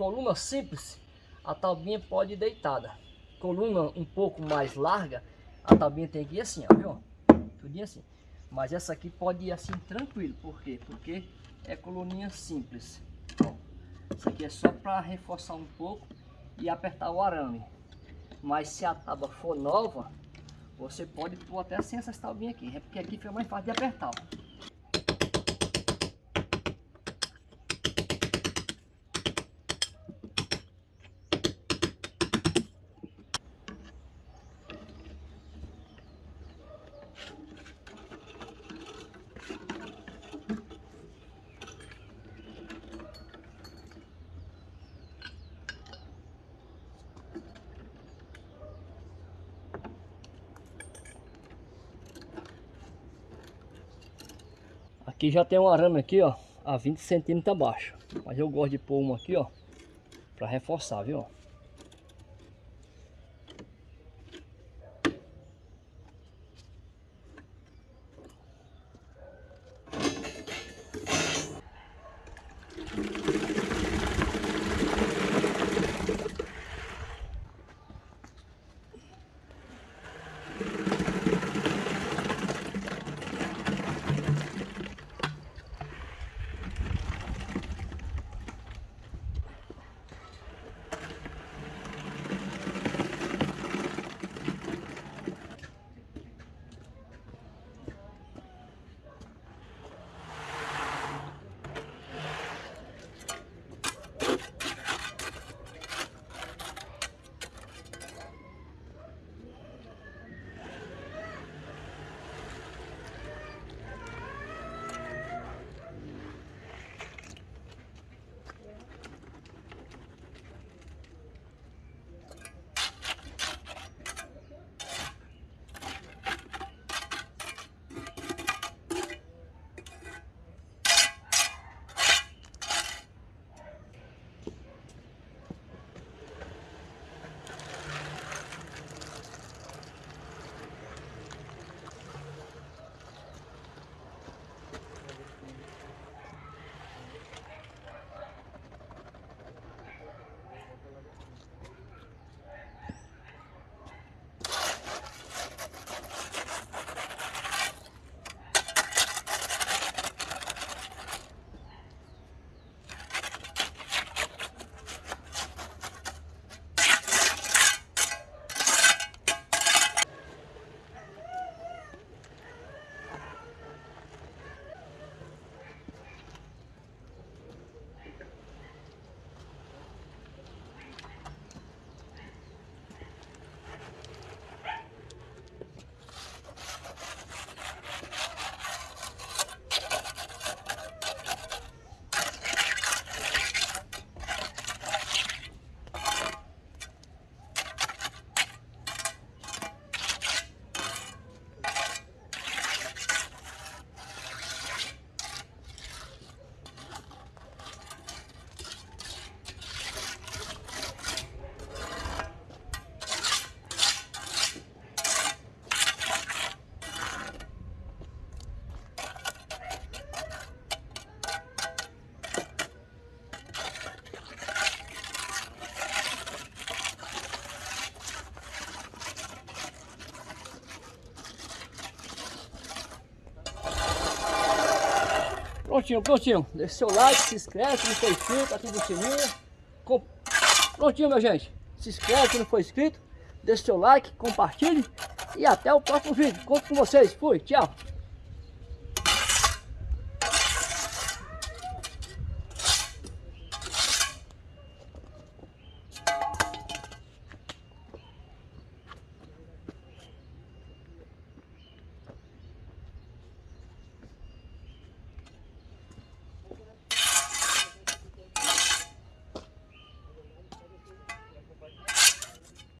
coluna simples, a taubinha pode ir deitada. Coluna um pouco mais larga, a taubinha tem que ir assim, ó, viu? Tudinho assim. Mas essa aqui pode ir assim tranquilo. Por quê? Porque é coluninha simples. Isso aqui é só para reforçar um pouco e apertar o arame. Mas se a tábua for nova, você pode pôr até sem essas taubinhas aqui. É porque aqui fica mais fácil de apertar. Ó. Aqui já tem um arame aqui, ó, a 20 centímetros abaixo. Mas eu gosto de pôr uma aqui, ó, para reforçar, viu? Prontinho, prontinho. Deixe seu like, se inscreve se não for inscrito, ativa o sininho. Com... Prontinho, minha gente. Se inscreve se não for inscrito. Deixe seu like, compartilhe. E até o próximo vídeo. Conto com vocês. Fui, tchau.